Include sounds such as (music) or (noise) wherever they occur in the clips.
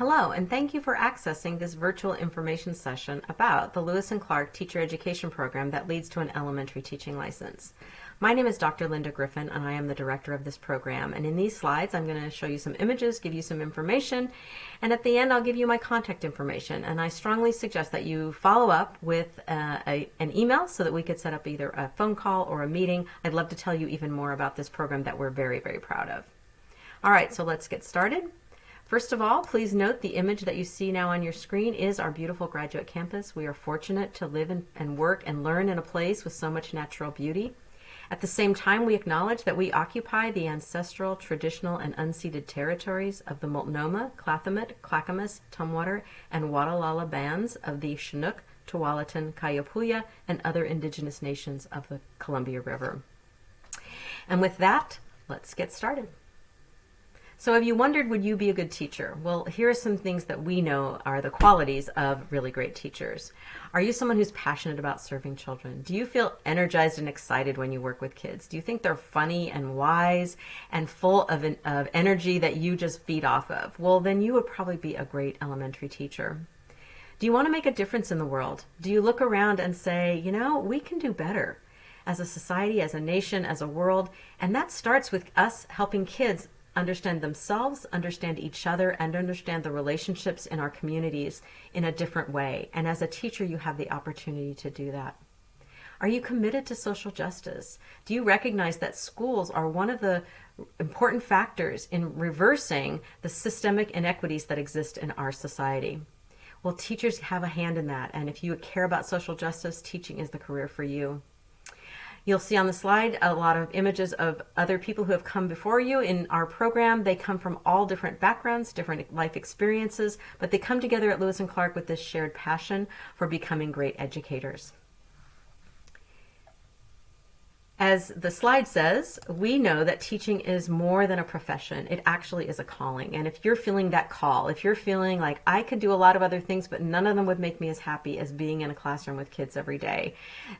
Hello, and thank you for accessing this virtual information session about the Lewis and Clark Teacher Education Program that leads to an elementary teaching license. My name is Dr. Linda Griffin, and I am the director of this program. And in these slides, I'm going to show you some images, give you some information, and at the end, I'll give you my contact information. And I strongly suggest that you follow up with uh, a, an email so that we could set up either a phone call or a meeting. I'd love to tell you even more about this program that we're very, very proud of. All right, so let's get started. First of all, please note the image that you see now on your screen is our beautiful graduate campus. We are fortunate to live in, and work and learn in a place with so much natural beauty. At the same time, we acknowledge that we occupy the ancestral, traditional, and unceded territories of the Multnomah, Kathlamet, Clackamas, Tumwater, and Watlala bands of the Chinook, Tualatin, Kalapuya, and other indigenous nations of the Columbia River. And with that, let's get started. So have you wondered, would you be a good teacher? Well, here are some things that we know are the qualities of really great teachers. Are you someone who's passionate about serving children? Do you feel energized and excited when you work with kids? Do you think they're funny and wise and full of, an, of energy that you just feed off of? Well, then you would probably be a great elementary teacher. Do you want to make a difference in the world? Do you look around and say, you know, we can do better? as a society, as a nation, as a world. And that starts with us helping kids understand themselves, understand each other, and understand the relationships in our communities in a different way. And as a teacher, you have the opportunity to do that. Are you committed to social justice? Do you recognize that schools are one of the important factors in reversing the systemic inequities that exist in our society? Well, teachers have a hand in that. And if you care about social justice, teaching is the career for you. You'll see on the slide a lot of images of other people who have come before you in our program. They come from all different backgrounds, different life experiences, but they come together at Lewis and Clark with this shared passion for becoming great educators. As the slide says, we know that teaching is more than a profession. It actually is a calling. And if you're feeling that call, if you're feeling like I could do a lot of other things, but none of them would make me as happy as being in a classroom with kids every day,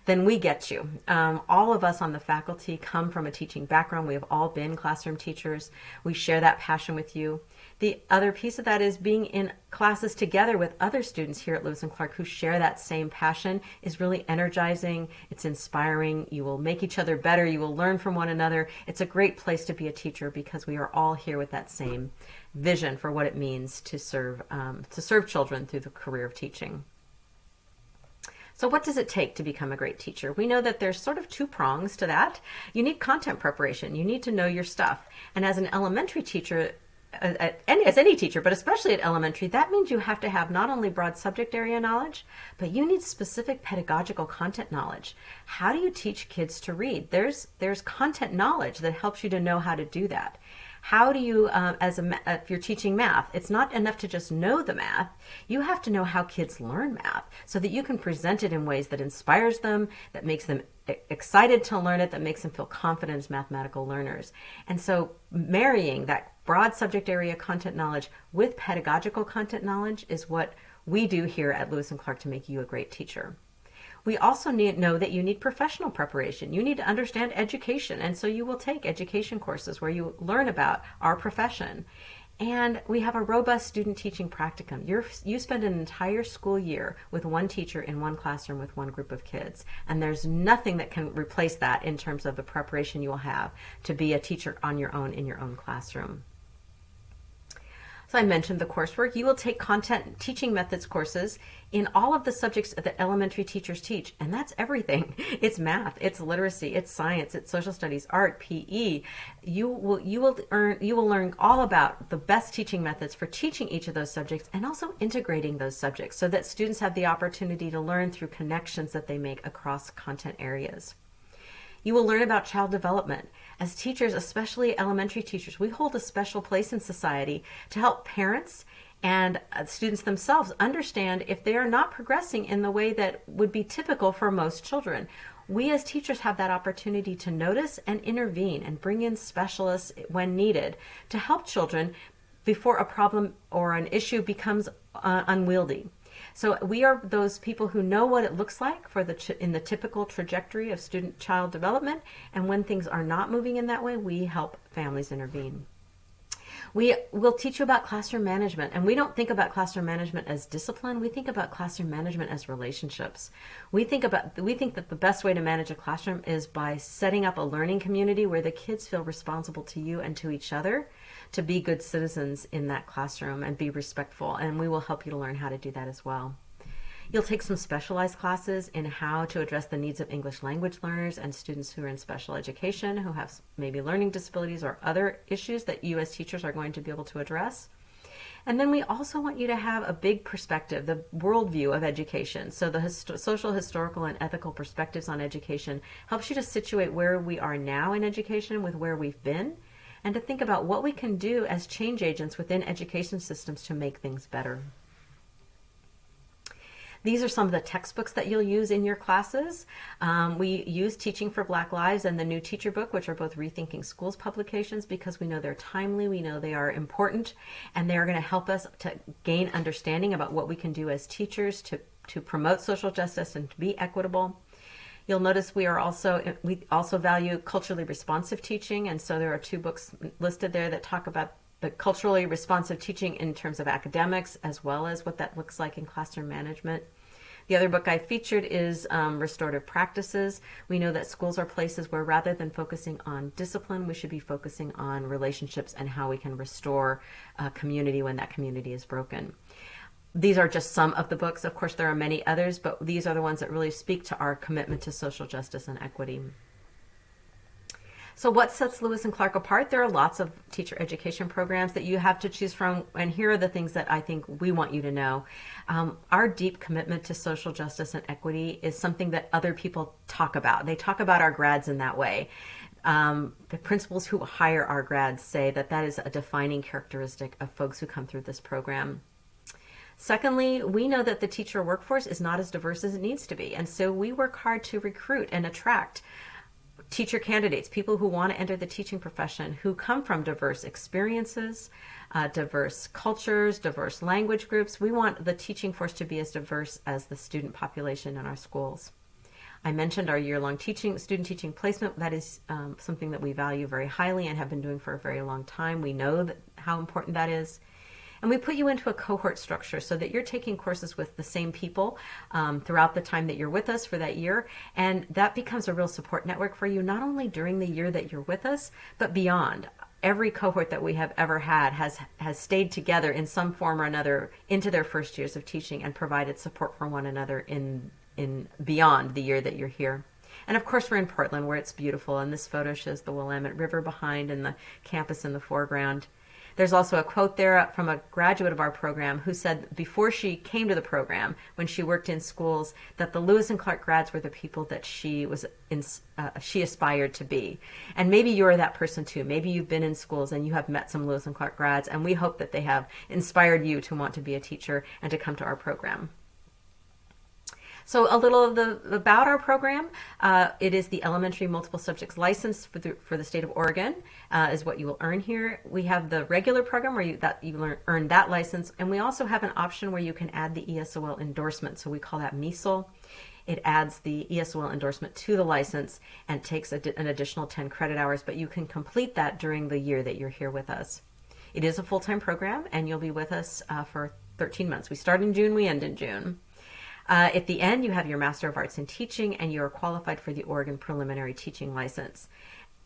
then we get you. Um, all of us on the faculty come from a teaching background. We have all been classroom teachers. We share that passion with you. The other piece of that is being in classes together with other students here at Lewis and Clark who share that same passion is really energizing. It's inspiring. You will make each other better. You will learn from one another. It's a great place to be a teacher because we are all here with that same vision for what it means to serve um, to serve children through the career of teaching. So what does it take to become a great teacher? We know that there's sort of two prongs to that. You need content preparation. You need to know your stuff. And as an elementary teacher, any, as any teacher, but especially at elementary, that means you have to have not only broad subject area knowledge, but you need specific pedagogical content knowledge. How do you teach kids to read? There's there's content knowledge that helps you to know how to do that. How do you, uh, as a, if you're teaching math, it's not enough to just know the math. You have to know how kids learn math so that you can present it in ways that inspires them, that makes them excited to learn it, that makes them feel confident as mathematical learners. And so marrying that broad subject area content knowledge with pedagogical content knowledge is what we do here at Lewis and Clark to make you a great teacher. We also need know that you need professional preparation. You need to understand education, and so you will take education courses where you learn about our profession. And we have a robust student teaching practicum. You're, you spend an entire school year with one teacher in one classroom with one group of kids. And there's nothing that can replace that in terms of the preparation you will have to be a teacher on your own in your own classroom. So I mentioned the coursework. You will take content teaching methods courses in all of the subjects that elementary teachers teach, and that's everything. (laughs) It's math, it's literacy, it's science, it's social studies, art, PE. You will you will earn you will learn all about the best teaching methods for teaching each of those subjects and also integrating those subjects so that students have the opportunity to learn through connections that they make across content areas. You will learn about child development. As teachers, especially elementary teachers, we hold a special place in society to help parents and uh, students themselves understand if they are not progressing in the way that would be typical for most children. We as teachers have that opportunity to notice and intervene and bring in specialists when needed to help children before a problem or an issue becomes uh, unwieldy. So we are those people who know what it looks like for the in the typical trajectory of student child development, and when things are not moving in that way, we help families intervene. We will teach you about classroom management, and we don't think about classroom management as discipline. We think about classroom management as relationships. We think about we think that the best way to manage a classroom is by setting up a learning community where the kids feel responsible to you and to each other to be good citizens in that classroom and be respectful. And we will help you to learn how to do that as well. You'll take some specialized classes in how to address the needs of English language learners and students who are in special education, who have maybe learning disabilities or other issues that you as teachers are going to be able to address. And then we also want you to have a big perspective, the worldview of education. So the histo- social, historical, and ethical perspectives on education helps you to situate where we are now in education with where we've been, and to think about what we can do as change agents within education systems to make things better. These are some of the textbooks that you'll use in your classes. Um, we use Teaching for Black Lives and the New Teacher Book, which are both Rethinking Schools publications because we know they're timely, we know they are important, and they are going to help us to gain understanding about what we can do as teachers to, to promote social justice and to be equitable. You'll notice we are also we also value culturally responsive teaching, and so there are two books listed there that talk about the culturally responsive teaching in terms of academics as well as what that looks like in classroom management. The other book I featured is um, Restorative Practices. We know that schools are places where rather than focusing on discipline, we should be focusing on relationships and how we can restore a community when that community is broken. These are just some of the books. Of course, there are many others, but these are the ones that really speak to our commitment to social justice and equity. So what sets Lewis and Clark apart? There are lots of teacher education programs that you have to choose from, and here are the things that I think we want you to know. Um, our deep commitment to social justice and equity is something that other people talk about. They talk about our grads in that way. Um, the principals who hire our grads say that that is a defining characteristic of folks who come through this program. Secondly, we know that the teacher workforce is not as diverse as it needs to be, and so we work hard to recruit and attract teacher candidates, people who want to enter the teaching profession, who come from diverse experiences, uh, diverse cultures, diverse language groups. We want the teaching force to be as diverse as the student population in our schools. I mentioned our year-long teaching, student teaching placement. That is um, something that we value very highly and have been doing for a very long time. We know that, how important that is. And we put you into a cohort structure so that you're taking courses with the same people um, throughout the time that you're with us for that year. And that becomes a real support network for you, not only during the year that you're with us, but beyond every cohort that we have ever had has has stayed together in some form or another into their first years of teaching and provided support for one another in in beyond the year that you're here. And of course, we're in Portland where it's beautiful, and this photo shows the Willamette River behind and the campus in the foreground. There's also a quote there from a graduate of our program who said before she came to the program, when she worked in schools, that the Lewis and Clark grads were the people that she was in, uh, she aspired to be. And maybe you're that person too. Maybe you've been in schools and you have met some Lewis and Clark grads, and we hope that they have inspired you to want to be a teacher and to come to our program. So a little of the about our program. Uh, it is the elementary multiple subjects license for the, for the state of Oregon uh, is what you will earn here. We have the regular program where you that you learn, earn that license, and we also have an option where you can add the ESOL endorsement. So we call that MESOL. It adds the ESOL endorsement to the license and takes a, an additional 10 credit hours, but you can complete that during the year that you're here with us. It is a full-time program, and you'll be with us uh, for 13 months. We start in June, we end in June. Uh, at the end, you have your Master of Arts in Teaching, and you are qualified for the Oregon Preliminary Teaching License.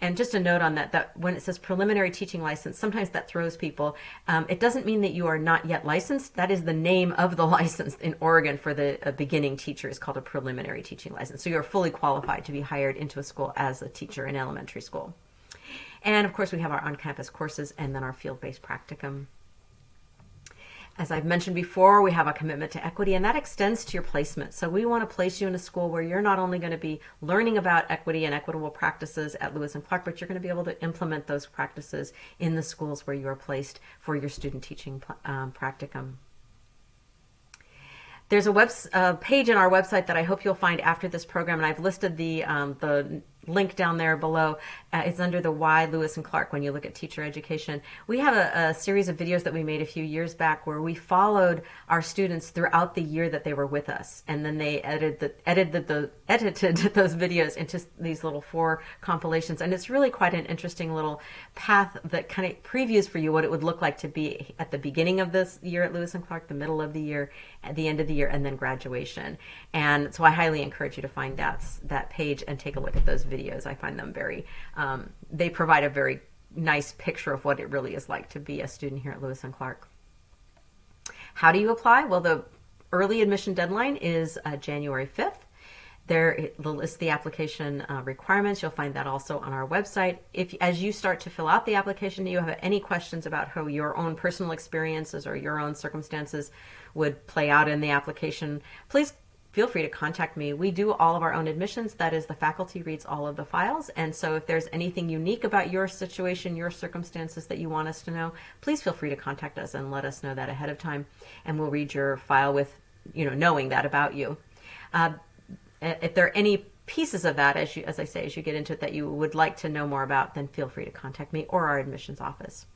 And just a note on that, that when it says preliminary teaching license, sometimes that throws people. Um, it doesn't mean that you are not yet licensed. That is the name of the (laughs) license in Oregon for the beginning teacher is called a preliminary teaching license. So you're fully qualified to be hired into a school as a teacher in elementary school. And of course, we have our on-campus courses and then our field-based practicum. As I've mentioned before, we have a commitment to equity, and that extends to your placement. So we want to place you in a school where you're not only going to be learning about equity and equitable practices at Lewis and Clark, but you're going to be able to implement those practices in the schools where you are placed for your student teaching um, practicum. There's a web uh, page in our website that I hope you'll find after this program, and I've listed the um, the link down there below. Uh, it's under the why Lewis and Clark when you look at teacher education. We have a, a, series of videos that we made a few years back where we followed our students throughout the year that they were with us, and then they edited the, edited the, edited (laughs) those videos into these little four compilations. And it's really quite an interesting little path that kind of previews for you what it would look like to be at the beginning of this year at Lewis and Clark, the middle of the year, at the end of the year, and then graduation. And so I highly encourage you to find that that page and take a look at those videos. I find them very um, they provide a very nice picture of what it really is like to be a student here at Lewis and Clark. How do you apply? Well, the early admission deadline is uh, January 5th. There lists the application uh, requirements. You'll find that also on our website. If, as you start to fill out the application, you have any questions about how your own personal experiences or your own circumstances would play out in the application, please feel free to contact me. We do all of our own admissions. That is, the faculty reads all of the files. And so if there's anything unique about your situation, your circumstances that you want us to know, please feel free to contact us and let us know that ahead of time. And we'll read your file with, you know, knowing that about you. Uh, if there are any pieces of that, as you, as I say, as you get into it, that you would like to know more about, then feel free to contact me or our admissions office.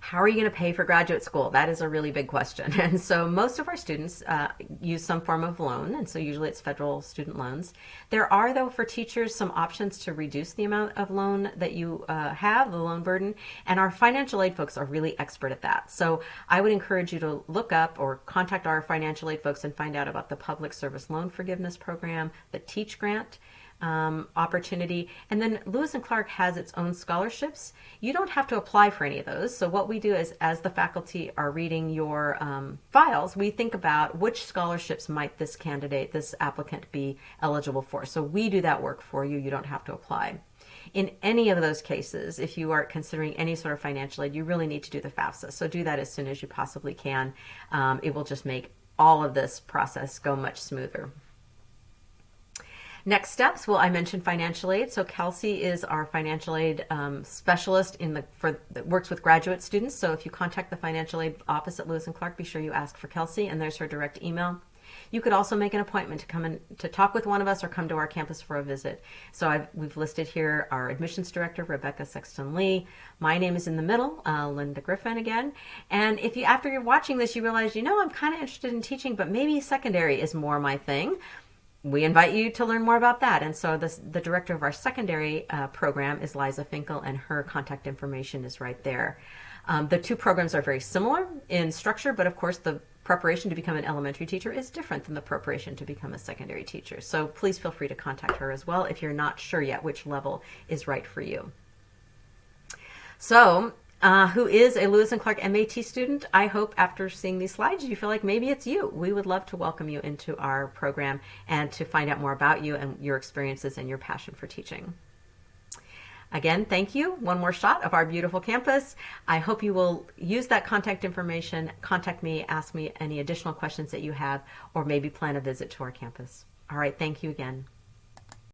How are you going to pay for graduate school? That is a really big question. (laughs) And so most of our students uh, use some form of loan, and so usually it's federal student loans. There are, though, for teachers, some options to reduce the amount of loan that you uh, have, the loan burden, and our financial aid folks are really expert at that. So I would encourage you to look up or contact our financial aid folks and find out about the Public Service Loan Forgiveness Program, the Teach Grant, um, opportunity. And then Lewis and Clark has its own scholarships. You don't have to apply for any of those. So what we do is, as the faculty are reading your um, files, we think about which scholarships might this candidate, this applicant, be eligible for. So we do that work for you. You don't have to apply. In any of those cases, if you are considering any sort of financial aid, you really need to do the FAFSA. So do that as soon as you possibly can. Um, it will just make all of this process go much smoother. Next steps, well, I mentioned financial aid. So Kelsey is our financial aid um, specialist in the for that works with graduate students. So if you contact the financial aid office at Lewis and Clark, be sure you ask for Kelsey, and there's her direct email. You could also make an appointment to come in to talk with one of us or come to our campus for a visit. So I've, we've listed here our admissions director, Rebecca Sexton Lee. My name is in the middle, uh, Linda Griffin again. And if you, after you're watching this, you realize, you know, I'm kind of interested in teaching, but maybe secondary is more my thing we invite you to learn more about that. And so this, the director of our secondary uh, program is Liza Finkel, and her contact information is right there. Um, the two programs are very similar in structure, but of course the preparation to become an elementary teacher is different than the preparation to become a secondary teacher. So please feel free to contact her as well if you're not sure yet which level is right for you. So uh, who is a Lewis and Clark MAT student. I hope after seeing these slides, you feel like maybe it's you. We would love to welcome you into our program and to find out more about you and your experiences and your passion for teaching. Again, thank you. One more shot of our beautiful campus. I hope you will use that contact information, contact me, ask me any additional questions that you have, or maybe plan a visit to our campus. All right, thank you again.